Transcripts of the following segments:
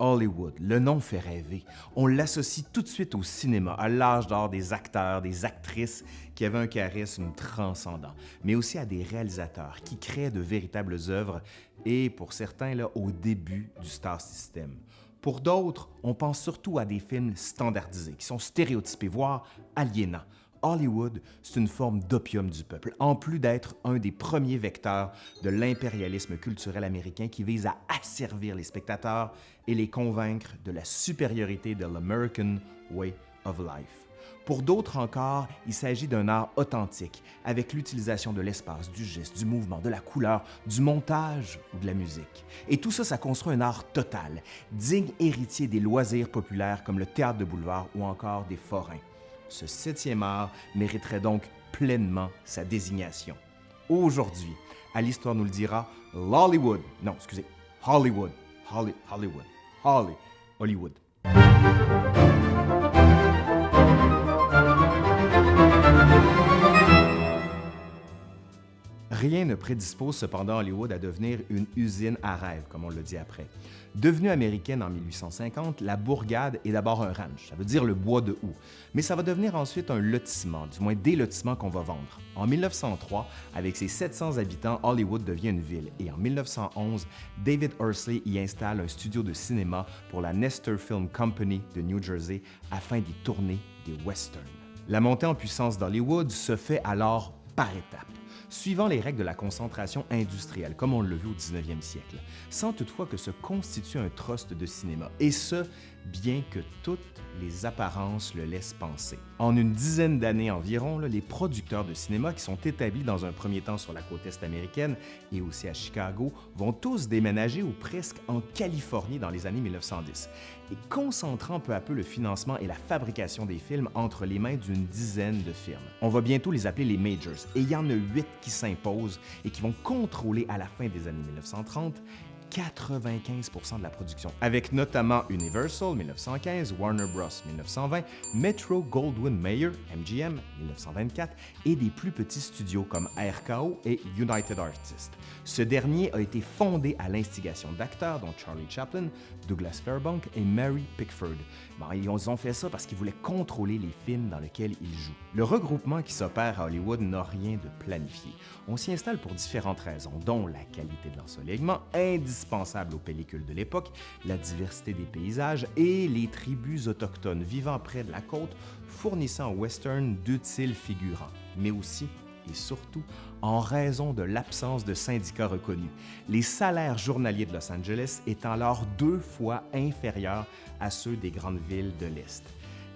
Hollywood, le nom fait rêver. On l'associe tout de suite au cinéma, à l'âge d'or des acteurs, des actrices qui avaient un charisme transcendant, mais aussi à des réalisateurs qui créent de véritables œuvres et, pour certains, là, au début du star system. Pour d'autres, on pense surtout à des films standardisés, qui sont stéréotypés, voire aliénants. Hollywood, c'est une forme d'opium du peuple, en plus d'être un des premiers vecteurs de l'impérialisme culturel américain qui vise à asservir les spectateurs et les convaincre de la supériorité de l'American Way of Life. Pour d'autres encore, il s'agit d'un art authentique, avec l'utilisation de l'espace, du geste, du mouvement, de la couleur, du montage ou de la musique. Et tout ça, ça construit un art total, digne héritier des loisirs populaires comme le théâtre de boulevard ou encore des forains ce septième art mériterait donc pleinement sa désignation. Aujourd'hui, à l'Histoire nous le dira, l'Hollywood, non, excusez, Hollywood, Holly, Hollywood, Holly, Hollywood. Rien ne prédispose cependant Hollywood à devenir une usine à rêve, comme on le dit après. Devenue américaine en 1850, la bourgade est d'abord un ranch, ça veut dire le bois de houx, mais ça va devenir ensuite un lotissement, du moins des lotissements qu'on va vendre. En 1903, avec ses 700 habitants, Hollywood devient une ville et en 1911, David Hursley y installe un studio de cinéma pour la Nestor Film Company de New Jersey afin d'y tourner des westerns. La montée en puissance d'Hollywood se fait alors par étapes suivant les règles de la concentration industrielle, comme on le vu au 19e siècle, sans toutefois que se constitue un trust de cinéma, et ce, bien que toutes les apparences le laissent penser. En une dizaine d'années environ, les producteurs de cinéma qui sont établis dans un premier temps sur la côte est américaine et aussi à Chicago vont tous déménager ou presque en Californie dans les années 1910 et concentrant peu à peu le financement et la fabrication des films entre les mains d'une dizaine de firmes. On va bientôt les appeler les majors et il y en a huit qui s'imposent et qui vont contrôler à la fin des années 1930 95% de la production, avec notamment Universal 1915, Warner Bros 1920, Metro Goldwyn Mayer MGM 1924 et des plus petits studios comme RKO et United Artists. Ce dernier a été fondé à l'instigation d'acteurs dont Charlie Chaplin, Douglas Fairbank et Mary Pickford. ils ont fait ça parce qu'ils voulaient contrôler les films dans lesquels ils jouent. Le regroupement qui s'opère à Hollywood n'a rien de planifié. On s'y installe pour différentes raisons, dont la qualité de l'ensoleillement, aux pellicules de l'époque, la diversité des paysages et les tribus autochtones vivant près de la côte fournissant au western d'utiles figurants, mais aussi et surtout en raison de l'absence de syndicats reconnus, les salaires journaliers de Los Angeles étant alors deux fois inférieurs à ceux des grandes villes de l'Est.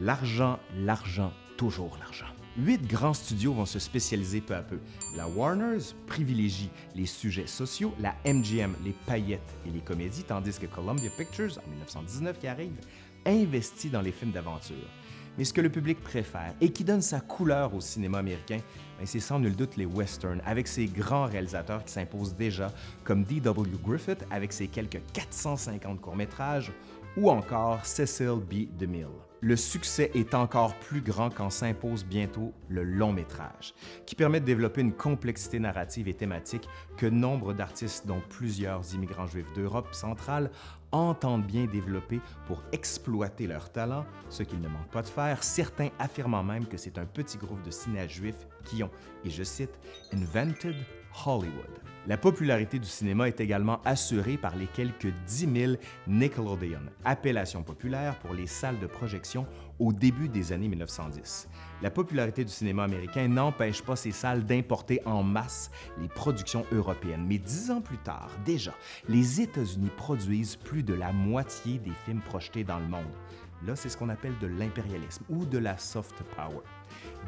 L'argent, l'argent, toujours l'argent. Huit grands studios vont se spécialiser peu à peu. La Warner's privilégie les sujets sociaux, la MGM les paillettes et les comédies, tandis que Columbia Pictures, en 1919 qui arrive, investit dans les films d'aventure. Mais ce que le public préfère et qui donne sa couleur au cinéma américain, ben, c'est sans nul doute les westerns, avec ses grands réalisateurs qui s'imposent déjà, comme D.W. Griffith avec ses quelques 450 courts-métrages, ou encore Cecil B. DeMille le succès est encore plus grand quand s'impose bientôt le long métrage, qui permet de développer une complexité narrative et thématique que nombre d'artistes, dont plusieurs immigrants juifs d'Europe centrale, entendent bien développer pour exploiter leur talent, ce qu'ils ne manquent pas de faire, certains affirmant même que c'est un petit groupe de cinéastes juifs qui ont, et je cite, « invented Hollywood ». La popularité du cinéma est également assurée par les quelques 10 000 Nickelodeon, appellation populaire pour les salles de projection au début des années 1910. La popularité du cinéma américain n'empêche pas ces salles d'importer en masse les productions européennes, mais dix ans plus tard, déjà, les États-Unis produisent plus de la moitié des films projetés dans le monde. Là, c'est ce qu'on appelle de l'impérialisme ou de la soft power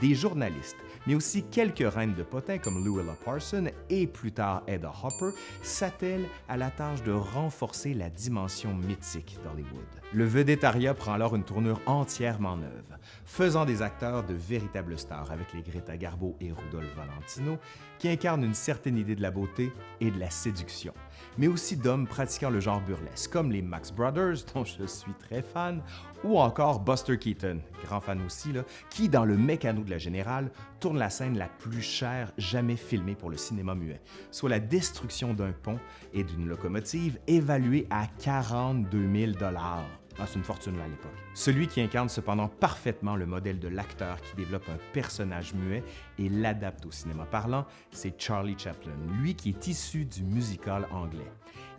des journalistes, mais aussi quelques reines de potins comme Louella Parson et plus tard Edda Hopper s'attellent à la tâche de renforcer la dimension mythique d'Hollywood. Le vedettariat prend alors une tournure entièrement neuve, faisant des acteurs de véritables stars avec les Greta Garbo et Rudolph Valentino qui incarnent une certaine idée de la beauté et de la séduction mais aussi d'hommes pratiquant le genre burlesque, comme les Max Brothers, dont je suis très fan, ou encore Buster Keaton, grand fan aussi, là, qui, dans le mécano de la Générale tourne la scène la plus chère jamais filmée pour le cinéma muet, soit la destruction d'un pont et d'une locomotive évaluée à 42 000 ah, c'est une fortune à l'époque. Celui qui incarne cependant parfaitement le modèle de l'acteur qui développe un personnage muet et l'adapte au cinéma parlant, c'est Charlie Chaplin, lui qui est issu du musical anglais.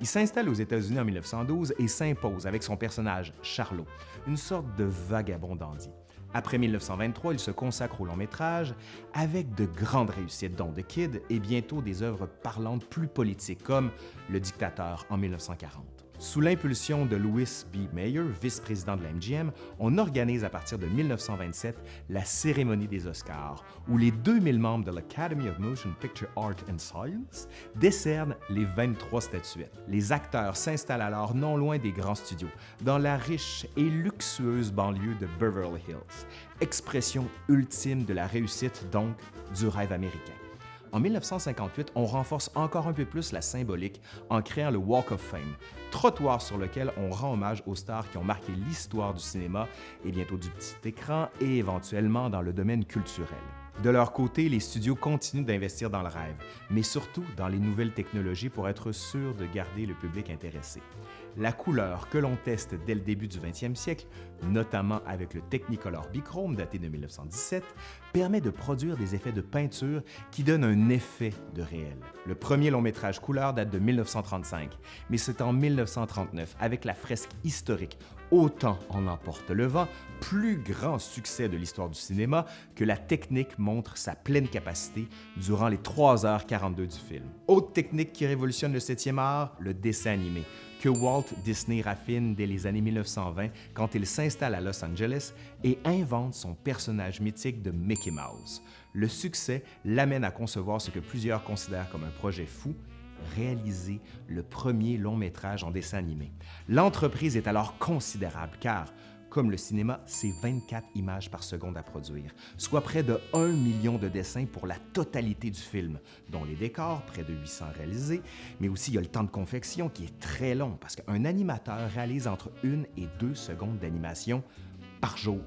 Il s'installe aux États-Unis en 1912 et s'impose avec son personnage Charlot, une sorte de vagabond dandy. Après 1923, il se consacre au long métrage avec de grandes réussites, dont The Kid et bientôt des œuvres parlantes plus politiques comme Le Dictateur en 1940. Sous l'impulsion de Louis B. Mayer, vice-président de la MGM, on organise à partir de 1927 la cérémonie des Oscars, où les 2000 membres de l'Academy of Motion Picture Art and Science décernent les 23 statuettes. Les acteurs s'installent alors non loin des grands studios, dans la riche et luxueuse banlieue de Beverly Hills, expression ultime de la réussite donc du rêve américain. En 1958, on renforce encore un peu plus la symbolique en créant le Walk of Fame, trottoir sur lequel on rend hommage aux stars qui ont marqué l'histoire du cinéma et bientôt du petit écran et éventuellement dans le domaine culturel. De leur côté, les studios continuent d'investir dans le rêve, mais surtout dans les nouvelles technologies pour être sûrs de garder le public intéressé la couleur que l'on teste dès le début du 20e siècle, notamment avec le Technicolor Bichrome daté de 1917, permet de produire des effets de peinture qui donnent un effet de réel. Le premier long métrage couleur date de 1935, mais c'est en 1939, avec la fresque historique Autant en emporte le vent, plus grand succès de l'histoire du cinéma, que la technique montre sa pleine capacité durant les 3h42 du film. Autre technique qui révolutionne le 7e art, le dessin animé que Walt Disney raffine dès les années 1920 quand il s'installe à Los Angeles et invente son personnage mythique de Mickey Mouse. Le succès l'amène à concevoir ce que plusieurs considèrent comme un projet fou, réaliser le premier long métrage en dessin animé. L'entreprise est alors considérable car comme le cinéma, c'est 24 images par seconde à produire, soit près de 1 million de dessins pour la totalité du film, dont les décors, près de 800 réalisés, mais aussi il y a le temps de confection qui est très long parce qu'un animateur réalise entre 1 et 2 secondes d'animation par jour.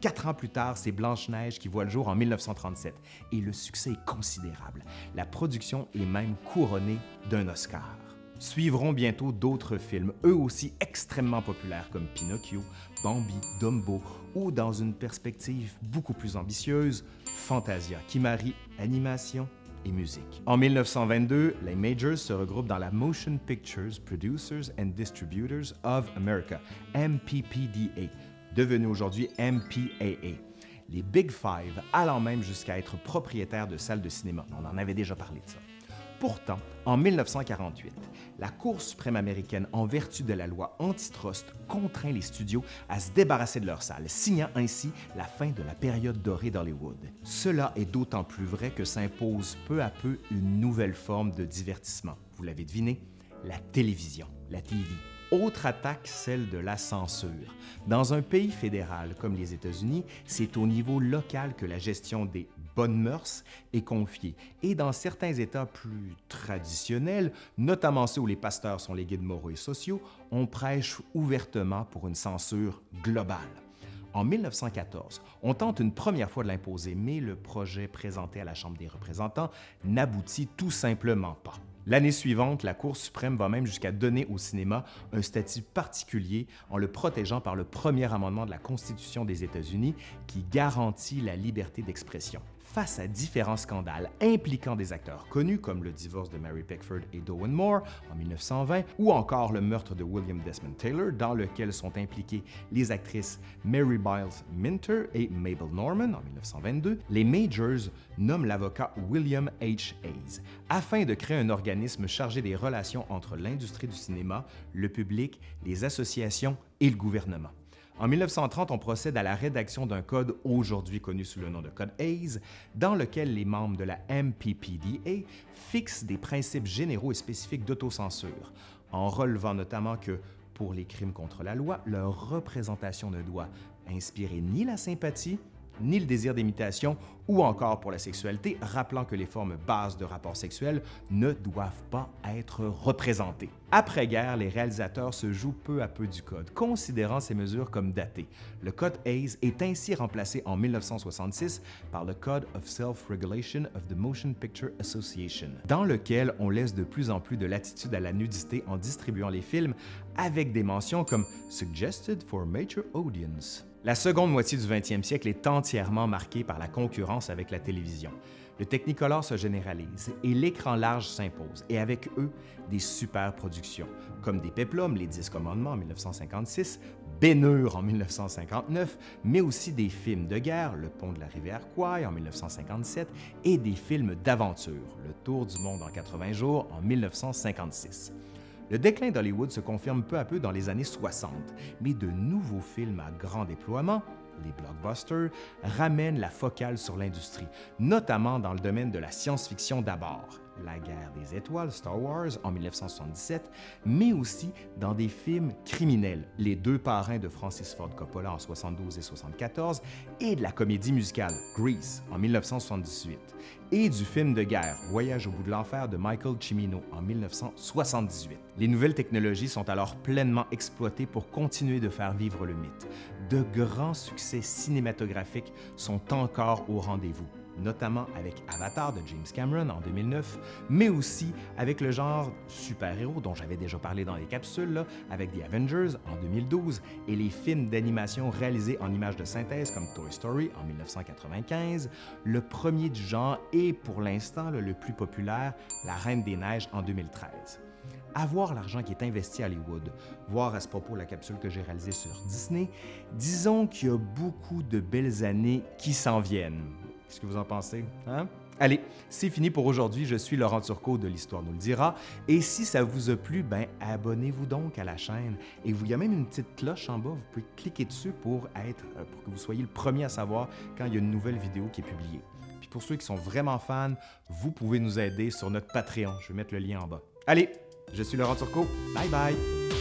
Quatre ans plus tard, c'est Blanche-Neige qui voit le jour en 1937 et le succès est considérable. La production est même couronnée d'un Oscar. Suivront bientôt d'autres films, eux aussi extrêmement populaires comme Pinocchio, Bambi, Dumbo ou, dans une perspective beaucoup plus ambitieuse, Fantasia, qui marie animation et musique. En 1922, les Majors se regroupent dans la Motion Pictures Producers and Distributors of America, MPPDA, devenue aujourd'hui MPAA. Les Big Five allant même jusqu'à être propriétaires de salles de cinéma. On en avait déjà parlé de ça. Pourtant, en 1948, la Cour suprême américaine, en vertu de la loi antitrust, contraint les studios à se débarrasser de leurs salles, signant ainsi la fin de la période dorée d'Hollywood. Cela est d'autant plus vrai que s'impose peu à peu une nouvelle forme de divertissement. Vous l'avez deviné, la télévision, la TV. Autre attaque, celle de la censure. Dans un pays fédéral comme les États-Unis, c'est au niveau local que la gestion des bonne mœurs est confiée. Et dans certains États plus traditionnels, notamment ceux où les pasteurs sont les guides moraux et sociaux, on prêche ouvertement pour une censure globale. En 1914, on tente une première fois de l'imposer, mais le projet présenté à la Chambre des représentants n'aboutit tout simplement pas. L'année suivante, la Cour suprême va même jusqu'à donner au cinéma un statut particulier en le protégeant par le premier amendement de la Constitution des États-Unis qui garantit la liberté d'expression face à différents scandales impliquant des acteurs connus comme le divorce de Mary Pickford et Dowen Moore en 1920 ou encore le meurtre de William Desmond Taylor dans lequel sont impliquées les actrices Mary Biles Minter et Mabel Norman en 1922, les Majors nomment l'avocat William H. Hayes afin de créer un organisme chargé des relations entre l'industrie du cinéma, le public, les associations et le gouvernement. En 1930, on procède à la rédaction d'un code aujourd'hui connu sous le nom de Code Hayes, dans lequel les membres de la MPPDA fixent des principes généraux et spécifiques d'autocensure, en relevant notamment que, pour les crimes contre la loi, leur représentation ne doit inspirer ni la sympathie ni le désir d'imitation ou encore pour la sexualité, rappelant que les formes bases de rapports sexuels ne doivent pas être représentées. Après-guerre, les réalisateurs se jouent peu à peu du code, considérant ces mesures comme datées. Le code Hayes est ainsi remplacé en 1966 par le Code of Self-Regulation of the Motion Picture Association, dans lequel on laisse de plus en plus de latitude à la nudité en distribuant les films avec des mentions comme « Suggested for Major Audience ». La seconde moitié du 20e siècle est entièrement marquée par la concurrence avec la télévision. Le Technicolor se généralise et l'écran large s'impose, et avec eux, des super productions, comme des Peplum, les Dix Commandements en 1956, Bénure en 1959, mais aussi des films de guerre, Le Pont de la rivière Kwai en 1957, et des films d'aventure, Le Tour du monde en 80 jours en 1956. Le déclin d'Hollywood se confirme peu à peu dans les années 60, mais de nouveaux films à grand déploiement, les blockbusters, ramènent la focale sur l'industrie, notamment dans le domaine de la science-fiction d'abord, La guerre des étoiles, Star Wars en 1977, mais aussi dans des films criminels, Les deux parrains de Francis Ford Coppola en 72 et 74, et de la comédie musicale Grease en 1978, et du film de guerre Voyage au bout de l'enfer de Michael Cimino en 1978. Les nouvelles technologies sont alors pleinement exploitées pour continuer de faire vivre le mythe. De grands succès cinématographiques sont encore au rendez-vous notamment avec Avatar de James Cameron en 2009, mais aussi avec le genre super-héros dont j'avais déjà parlé dans les capsules, avec The Avengers en 2012 et les films d'animation réalisés en images de synthèse comme Toy Story en 1995, le premier du genre et pour l'instant le plus populaire, La Reine des Neiges en 2013 avoir l'argent qui est investi à Hollywood, voir à ce propos la capsule que j'ai réalisée sur Disney, disons qu'il y a beaucoup de belles années qui s'en viennent. Qu'est-ce que vous en pensez? Hein? Allez, c'est fini pour aujourd'hui. Je suis Laurent Turcot de l'Histoire nous le dira. Et si ça vous a plu, ben abonnez-vous donc à la chaîne. Et il y a même une petite cloche en bas. Vous pouvez cliquer dessus pour, être, euh, pour que vous soyez le premier à savoir quand il y a une nouvelle vidéo qui est publiée. Puis pour ceux qui sont vraiment fans, vous pouvez nous aider sur notre Patreon. Je vais mettre le lien en bas. Allez, je suis Laurent Turcot. Bye bye!